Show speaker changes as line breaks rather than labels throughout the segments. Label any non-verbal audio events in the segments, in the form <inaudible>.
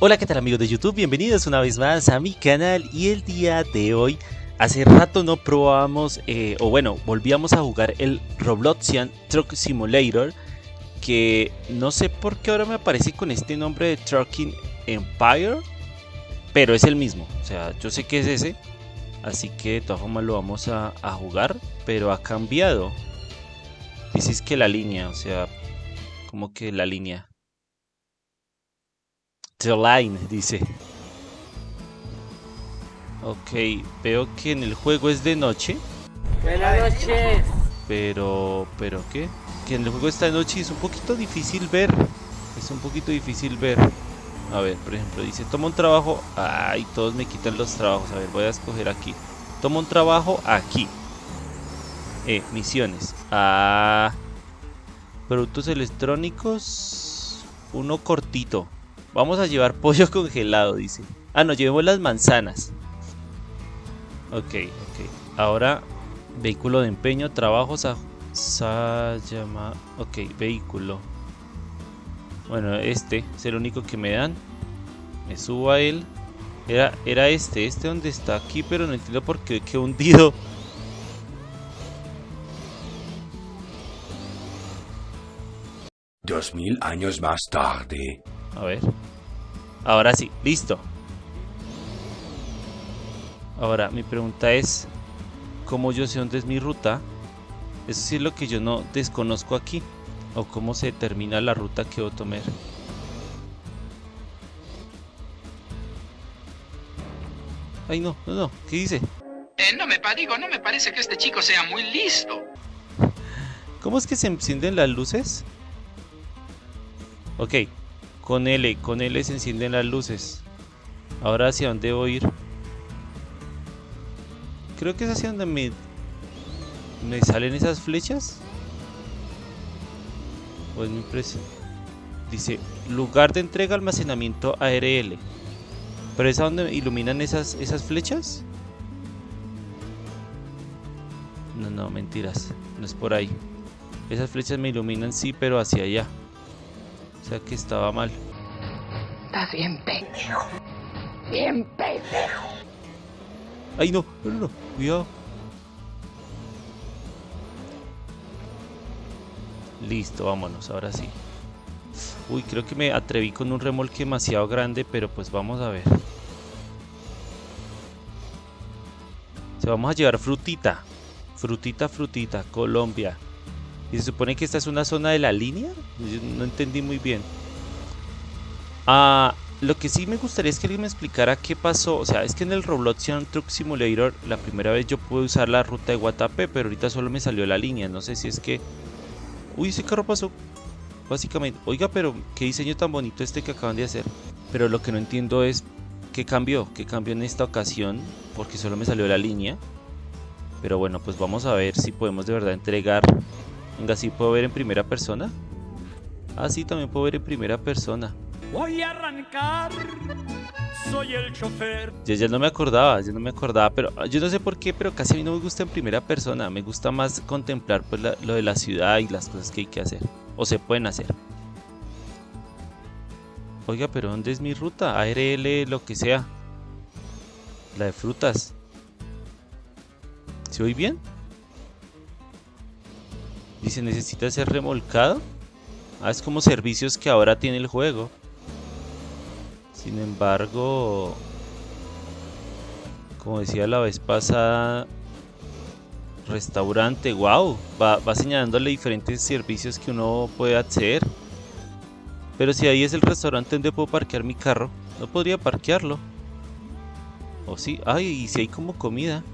Hola, ¿qué tal amigos de YouTube? Bienvenidos una vez más a mi canal y el día de hoy, hace rato no probábamos, eh, o bueno, volvíamos a jugar el Robloxian Truck Simulator, que no sé por qué ahora me aparece con este nombre de Trucking Empire, pero es el mismo, o sea, yo sé que es ese, así que de todas formas lo vamos a, jugar, pero ha cambiado. Dices que la línea, o sea, como que la línea. The Line, dice. Ok, veo que en el juego es de noche.
Buenas noches.
Pero, ¿pero qué? Que en el juego está de noche y es un poquito difícil ver. Es un poquito difícil ver. A ver, por ejemplo, dice, toma un trabajo. Ay, todos me quitan los trabajos. A ver, voy a escoger aquí. Toma un trabajo aquí. Eh, misiones. Ah. Productos electrónicos. Uno cortito. Vamos a llevar pollo <laughs> congelado, dice. Ah, no, llevemos las manzanas. Ok, ok. Ahora, vehículo de empeño, trabajos a... llama... Ok, vehículo. Bueno, este es el único que me dan. Me subo a él. Era, era este, este donde está aquí, pero no entiendo por qué hundido.
Dos mil años más tarde.
A ver. Ahora sí, listo. Ahora, mi pregunta es, ¿cómo yo sé dónde es mi ruta? Eso sí es lo que yo no desconozco aquí. O cómo se determina la ruta que voy a tomar. Ay, no, no, no. ¿Qué dice?
Eh, no me digo, no me parece que este chico sea muy listo. <laughs>
¿Cómo es que se encienden las luces? Ok, con L, con L se encienden las luces. Ahora hacia dónde a ir. Creo que es hacia donde me, me salen esas flechas. O es mi impresión. Dice, lugar de entrega almacenamiento ARL. ¿Pero es a donde iluminan esas, esas flechas? No, no, mentiras. No es por ahí. Esas flechas me iluminan, sí, pero hacia allá. O sea que estaba mal.
Estás bien pendejo. Bien pendejo.
¡Ay, no! No, no, no. Cuidado. Listo, vámonos, ahora sí. Uy, creo que me atreví con un remolque demasiado grande, pero pues vamos a ver. Se vamos a llevar frutita. Frutita, frutita, Colombia. ¿Y se supone que esta es una zona de la línea? Yo no entendí muy bien. Ah, lo que sí me gustaría es que alguien me explicara qué pasó. O sea, es que en el Robloxian Truck Simulator la primera vez yo pude usar la ruta de Guatapé, pero ahorita solo me salió la línea. No sé si es que... Uy, ese carro pasó. Básicamente. Oiga, pero qué diseño tan bonito este que acaban de hacer. Pero lo que no entiendo es qué cambió. ¿Qué cambió en esta ocasión? Porque solo me salió la línea. Pero bueno, pues vamos a ver si podemos de verdad entregar. Venga, ¿sí puedo ver en primera persona? Ah, sí, también puedo ver en primera persona.
Voy a arrancar. Soy el chofer.
Yo ya no me acordaba, yo no me acordaba, pero ah, yo no sé por qué, pero casi a mí no me gusta en primera persona. Me gusta más contemplar pues, la- lo de la ciudad y las cosas que hay que hacer. O se pueden hacer. Oiga, pero ¿dónde es mi ruta? ARL, lo que sea. La de frutas. ¿Se oye bien? Dice, necesita ser remolcado. Ah, es como servicios que ahora tiene el juego. Sin embargo, como decía la vez pasada, restaurante, wow, va, va señalándole diferentes servicios que uno puede acceder. Pero si ahí es el restaurante donde puedo parquear mi carro, no podría parquearlo. O sí, ay, y si hay como comida.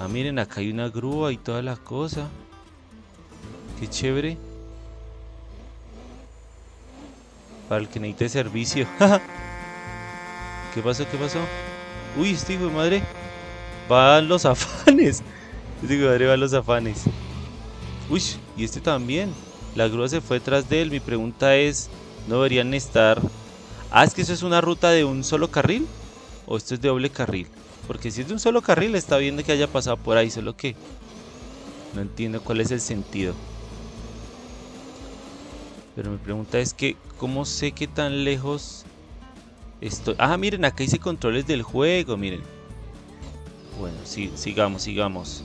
Ah, miren, acá hay una grúa y toda la cosa. Qué chévere. Para el que necesite servicio. <laughs> ¿Qué pasó? ¿Qué pasó? Uy, este hijo de madre. Van los <laughs> afanes. Este hijo de madre va a los afanes. Uy, y este también. La grúa se fue detrás de él. Mi pregunta es, ¿no deberían estar... Ah, es que eso es una ruta de un solo carril. ¿O esto es de doble carril? Porque si es de un solo carril está bien de que haya pasado por ahí, solo que... No entiendo cuál es el sentido. Pero mi pregunta es que, ¿cómo sé qué tan lejos estoy? Ah, miren, acá hice controles del juego, miren. Bueno, sí, sigamos, sigamos.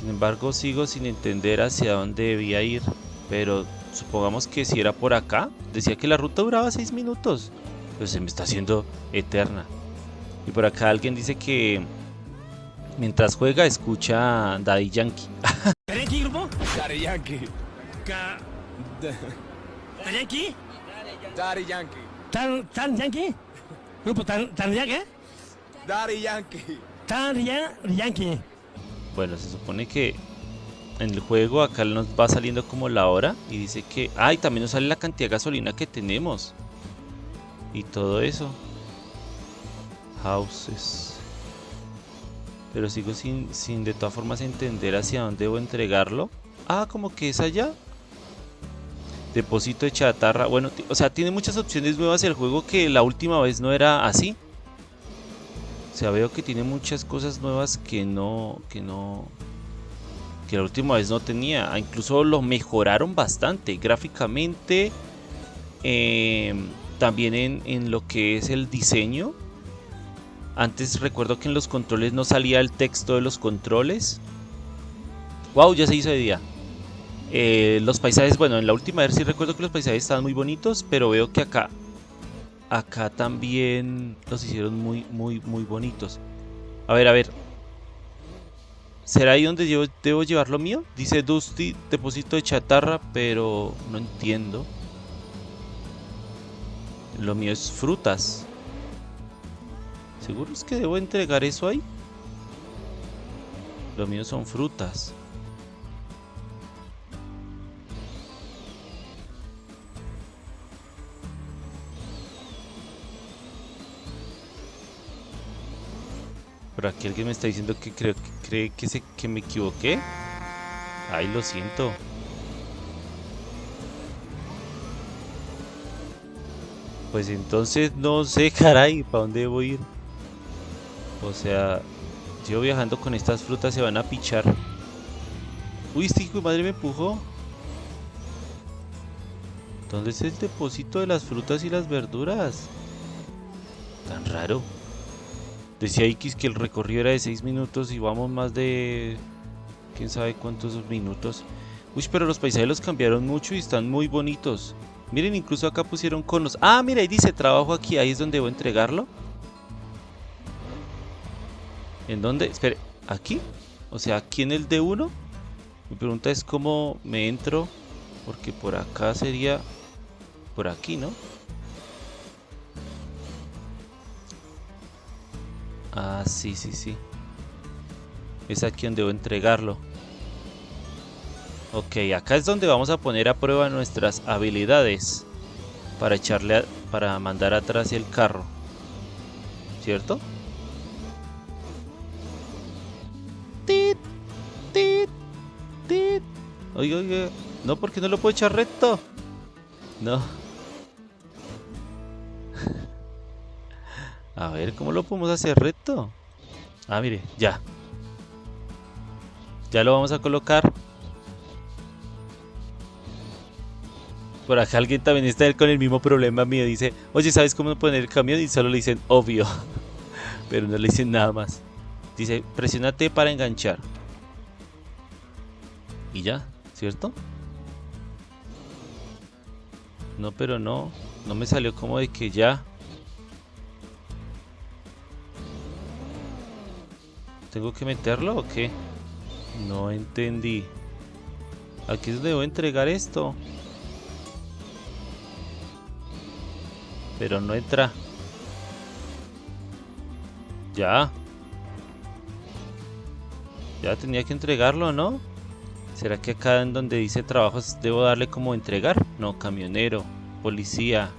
Sin embargo, sigo sin entender hacia dónde debía ir. Pero supongamos que si era por acá, decía que la ruta duraba 6 minutos. Pero se me está haciendo eterna. Y por acá alguien dice que mientras juega escucha Daddy Yankee. <laughs>
¿Yankee, grupo?
Daddy Yankee.
¿Yankee?
Daddy Yankee.
¿Tan, tan Yankee? Grupo tan, tan Yankee?
Daddy Yankee.
Tan ya- Yankee.
Bueno, se supone que en el juego acá nos va saliendo como la hora y dice que... Ah, y también nos sale la cantidad de gasolina que tenemos. Y todo eso. Houses. Pero sigo sin, sin de todas formas entender hacia dónde debo entregarlo. Ah, como que es allá. Depósito de chatarra. Bueno, o sea, tiene muchas opciones nuevas el juego que la última vez no era así. O sea, veo que tiene muchas cosas nuevas que no, que no, que la última vez no tenía. Ah, Incluso lo mejoraron bastante gráficamente, em, también en, en lo que es el diseño. Antes recuerdo que en los controles no salía el texto de los controles. Wow, ya se hizo de día. Eh, los paisajes, bueno, en la última vez sí recuerdo que los paisajes estaban muy bonitos, pero veo que acá acá también los hicieron muy, muy, muy bonitos. A ver, a ver. ¿Será ahí donde debo llevar lo mío? Dice Dusty, depósito de chatarra, pero no entiendo. Lo mío es frutas. ¿Seguro es que debo entregar eso ahí? Lo mío son frutas. Por aquí alguien me está diciendo que creo que cree que, se, que me equivoqué. Ay, lo siento. Pues entonces no sé, <laughs> caray, ¿para dónde a ir? O sea, yo viajando con estas frutas se van a pichar. Uy, este hijo de madre me empujó. ¿Dónde es el depósito de las frutas y las verduras? Tan raro. Decía X que el recorrido era de 6 minutos y vamos más de... quién sabe cuántos minutos. Uy, pero los paisajes los cambiaron mucho y están muy bonitos. Miren, incluso acá pusieron conos. Ah, mira, ahí dice trabajo aquí, ahí es donde debo entregarlo. ¿En dónde? Espere, ¿aquí? O sea, aquí en el D1. Mi pregunta es cómo me entro. Porque por acá sería... Por aquí, ¿no? Ah, sí, sí, sí. Es aquí donde debo entregarlo. Ok, acá es donde vamos a poner a prueba nuestras habilidades. Para echarle a- para mandar atrás el carro. ¿Cierto? No, porque no lo puedo echar recto. No. <laughs> A ver, ¿cómo lo podemos hacer recto? Ah, mire, ya. Ya lo vamos a colocar. Por acá alguien también está con el mismo problema mío. Dice, oye, ¿sabes cómo poner el camión? Y solo le dicen, obvio. <laughs> Pero no le dicen nada más. Dice, presiónate para enganchar. Y ya, ¿cierto? No, pero no. No me salió como de que ya. ¿Tengo que meterlo o qué? No entendí. Aquí es donde debo entregar esto. Pero no entra. Ya. Ya tenía que entregarlo, ¿no? ¿Será que acá en donde dice trabajos debo darle como entregar? No, camionero, policía.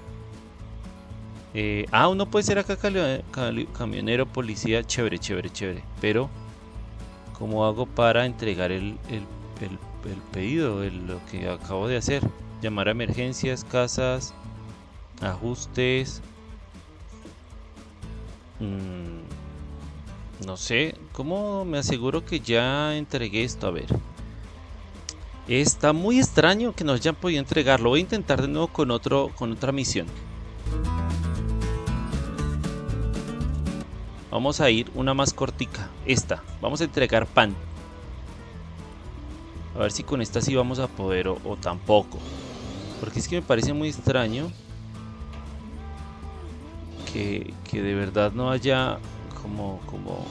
Eh, ah, uno puede ser acá camionero, policía, chévere, chévere, chévere. Pero, ¿cómo hago para entregar el, el, el- el pedido, lo que acabo de hacer? Llamar a emergencias, casas, ajustes. Mm, no sé, ¿cómo me aseguro que ya entregué esto? A ver. Está muy extraño que no hayan podido entregarlo. Voy a intentar de nuevo con, otro, con otra misión. Vamos a ir una más cortica. Esta. Vamos a entregar pan. A ver si con esta sí vamos a poder o, o tampoco. Porque es que me parece muy extraño que, que de verdad no haya como, como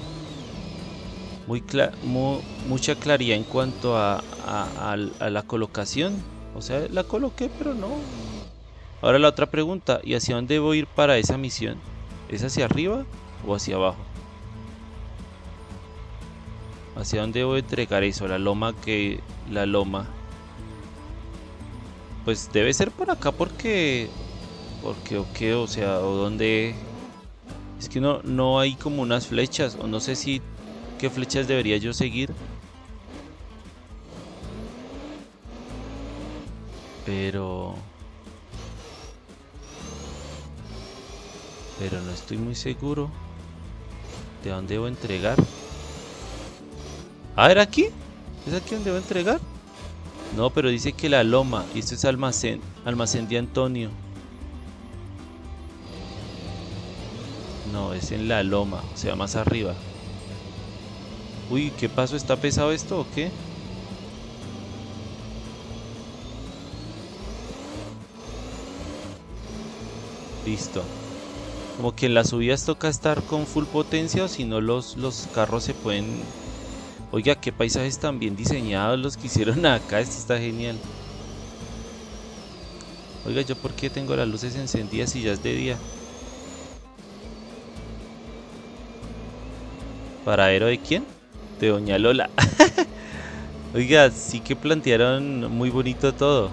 muy, cla- mu- mucha claridad en cuanto a, a- la colocación. O sea, la coloqué, pero no. Ahora la otra pregunta, ¿y hacia dónde a ir para esa misión? ¿Es hacia arriba o hacia abajo? ¿Hacia dónde a entregar eso? La loma que... La loma. Pues debe ser por acá porque... Porque o qué, o sea, o dónde... Es que no, no hay como unas flechas, o no sé si... ¿Qué flechas debería yo seguir? Pero... Pero no estoy muy seguro de dónde debo entregar. A ver, aquí. ¿Es aquí donde debo entregar? No, pero dice que la loma. Y esto es almacén. Almacén de Antonio. No, es en la loma. O sea, más arriba. Uy, ¿qué pasó? ¿Está pesado esto o qué? Listo. Como que en las subidas toca estar con full potencia o si no los, los carros se pueden... Oiga, qué paisajes tan bien diseñados los que hicieron <laughs> acá. Esto está genial. Oiga, ¿yo por qué tengo las luces encendidas si ya es de día? ¿Paradero de quién? De Doña Lola. <laughs> Oiga, sí que plantearon muy bonito todo.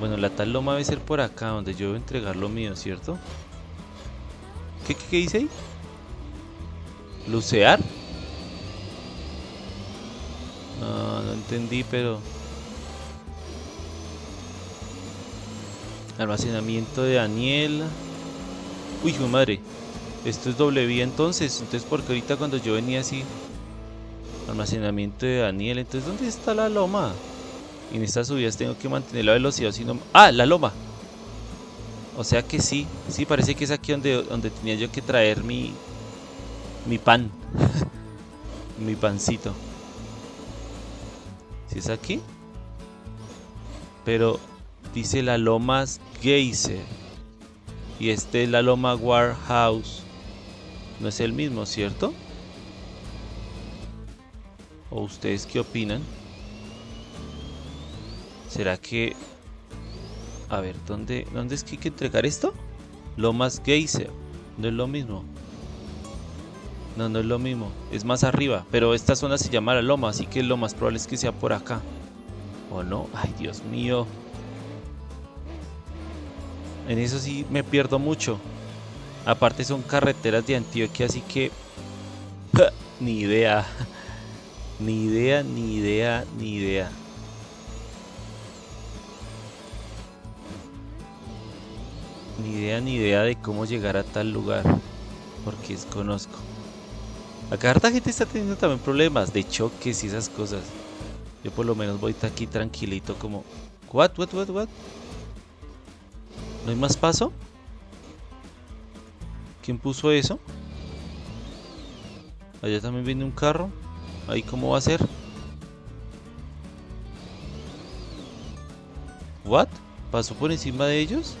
Bueno, la tal loma debe ser por acá, donde yo debo entregar lo mío, ¿cierto? ¿Qué, qué, dice ahí? ¿Lucear? No, no entendí, pero... Almacenamiento de Daniel. Uy, mi madre. Esto es vía entonces. Entonces, porque ahorita cuando yo venía así... Almacenamiento de Daniel. Entonces, ¿dónde está la loma? Y en estas subidas tengo que mantener la velocidad, si no... ¡Ah! La loma. O sea que sí. Sí, parece que es aquí donde, donde tenía yo que traer mi... Mi pan. <laughs> mi pancito. ¿Sí es aquí? Pero dice la Lomas Geyser. Y este es la Loma Warehouse. No es el mismo, ¿cierto? ¿O ustedes qué opinan? ¿Será que... A ver, ¿dónde, ¿dónde es que hay que entregar esto? Lomas Geyser. No es lo mismo. No, no es lo mismo. Es más arriba. Pero esta zona se llama la loma, así que lo más probable es que sea por acá. ¿O no? Ay, Dios mío. En eso sí me pierdo mucho. Aparte son carreteras de Antioquia, así que... ni idea. <laughs> Ni idea, ni idea, ni idea. Ni idea, ni idea de cómo llegar a tal lugar. Porque desconozco. Acá harta gente está teniendo también problemas de choques y esas cosas. Yo por lo menos voy aquí tranquilito como... What, what, what, what? ¿No hay más paso? ¿Quién puso eso? Allá también viene un carro. Ahí cómo va a ser. What? ¿Pasó por encima de ellos?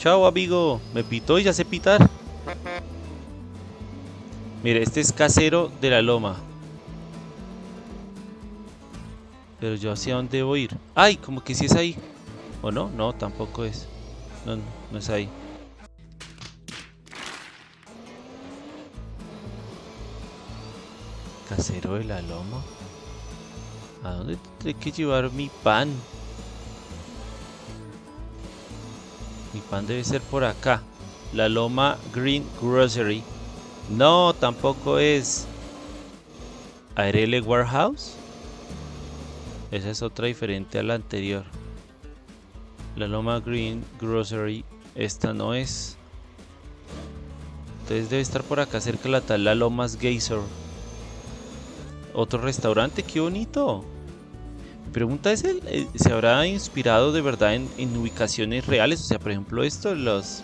Chao amigo, me pitó y ya sé pitar. Mire, este es casero de la loma. Pero yo hacia dónde debo ir. ¡Ay! Como que sí es ahí. ¿O no? No, tampoco es. No, no, es ahí. Casero de la loma. ¿A dónde tendré que llevar mi pan? Mi pan debe ser por acá. La Loma Green Grocery. No, tampoco es. Arele Warehouse. Esa es otra diferente a la anterior. La Loma Green Grocery. Esta no es. Entonces debe estar por acá cerca la tal La Lomas Geyser. Otro restaurante, qué bonito. Mi pregunta es, ¿el- eh, ¿se habrá inspirado de verdad en, en ubicaciones reales? O sea, por ejemplo, esto, los,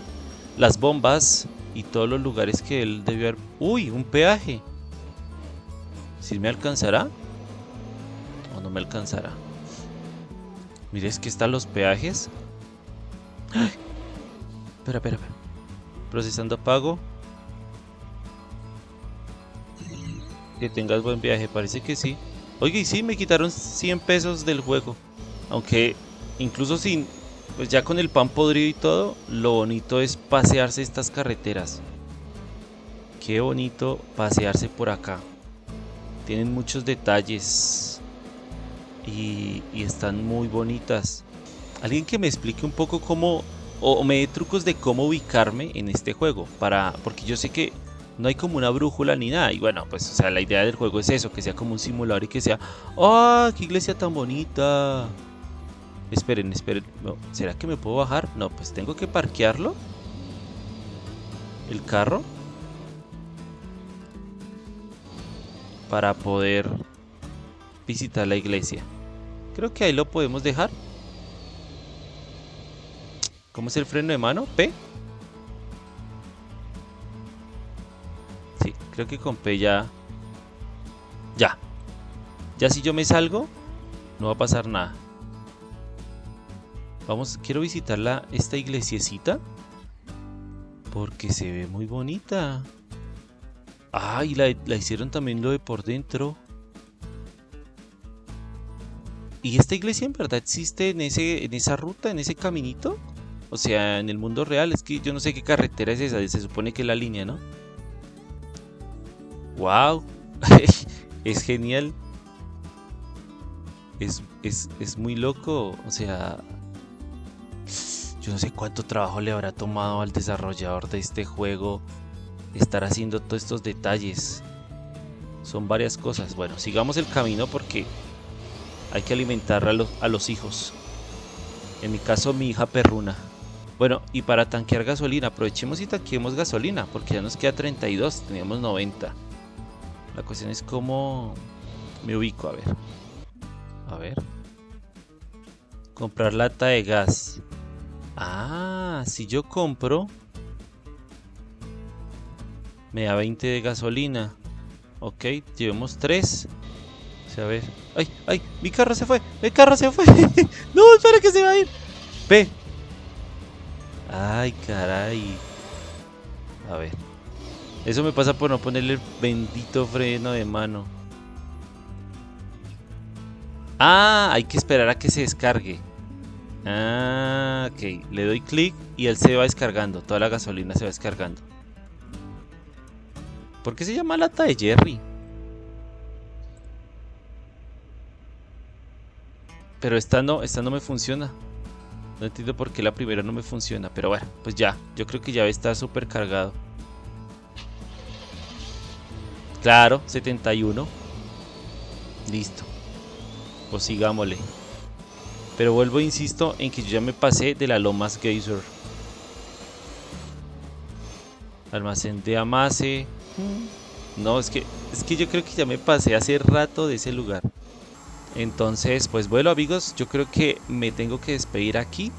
las bombas y todos los lugares que él debió haber... ¡Uy! Un peaje. ¿Sí me alcanzará? ¿O no me alcanzará? Mire, es que están los peajes. Espera, espera, espera. Procesando pago. Que tengas buen viaje, parece que sí. Oye, y sí, me quitaron 100 pesos del juego. Aunque incluso sin, pues ya con el pan podrido y todo, lo bonito es pasearse estas carreteras. Qué bonito pasearse por acá. Tienen muchos detalles. Y, y están muy bonitas. Alguien que me explique un poco cómo, o, me dé trucos de cómo ubicarme en este juego. Para, porque yo sé que no hay como una brújula ni nada. Y bueno, pues, o sea, la idea del juego es eso, que sea como un simulador y que sea, ¡ah, qué iglesia tan bonita! Esperen, esperen, ¿será que me puedo bajar? No, pues tengo que parquearlo. El carro. Para poder visitar la iglesia. Creo que ahí lo podemos dejar. ¿Cómo es el freno de mano? P. Sí, creo que con P ya... Ya. Ya si yo me salgo, no va a pasar nada. Vamos, quiero visitar la, esta iglesiecita. Porque se ve muy bonita. Ah, y la, la hicieron también lo de por dentro. ¿Y esta iglesia en verdad existe en, ese, en esa ruta, en ese caminito? O sea, en el mundo real. Es que yo no sé qué carretera es esa. Se supone que es la línea, ¿no? ¡Wow! <laughs> es genial. Es, es, es muy loco. O sea, yo no sé cuánto trabajo le habrá tomado al desarrollador de este juego estar haciendo todos estos detalles. Son varias cosas. Bueno, sigamos el camino porque hay que alimentar a los, a los hijos. En mi caso, mi hija perruna. Bueno, y para tanquear gasolina, aprovechemos y tanqueemos gasolina, porque ya nos queda 32, teníamos 90. La cuestión es cómo me ubico, a ver. A ver. Comprar lata de gas. Ah, si yo compro, me da 20 de gasolina. Ok, llevemos 3. O sea, a ver. ¡Ay, ay! ¡Mi carro se fue! ¡Mi carro se fue! <laughs> ¡No, espera que se va a ir! ¡Ve! ¡Ay, caray! A ver. Eso me pasa por no ponerle el bendito freno de mano. Ah, hay que esperar a que se descargue. Ah, ok. Le doy clic y él se va descargando. Toda la gasolina se va descargando. ¿Por qué se llama lata de Jerry? Pero esta no, esta no me funciona. No entiendo por qué la primera no me funciona. Pero bueno, pues ya. Yo creo que ya está súper cargado. Claro, 71. Listo. Pues sigámosle. Pero vuelvo e insisto en que yo ya me pasé de la Lomas Geyser. Almacén de Amase. No, es que, es que yo creo que ya me pasé hace rato de ese lugar. Entonces, pues bueno amigos, yo creo que me tengo que despedir aquí.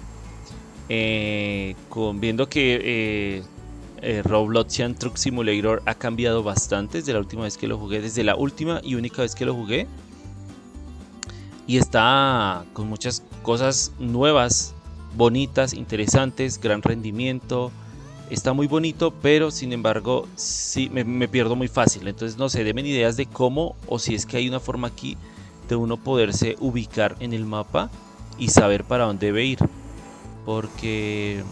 Eh, viendo que eh, eh, Robloxian Truck Simulator ha cambiado bastante desde la última vez que lo jugué. Desde la última y única vez que lo jugué. Y está con muchas cosas nuevas, bonitas, interesantes, gran rendimiento. Está muy bonito, pero sin embargo, sí me, me pierdo muy fácil. Entonces, no sé, denme ideas de cómo o si es que hay una forma aquí de uno poderse ubicar en el mapa y saber para dónde debe ir. Porque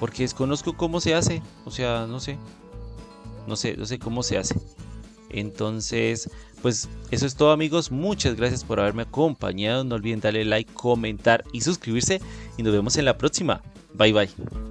porque desconozco cómo se hace, o sea, no sé. No sé, no sé cómo se hace. Entonces, pues eso es todo amigos, muchas gracias por haberme acompañado, no olviden darle like, comentar y suscribirse y nos vemos en la próxima. Bye bye.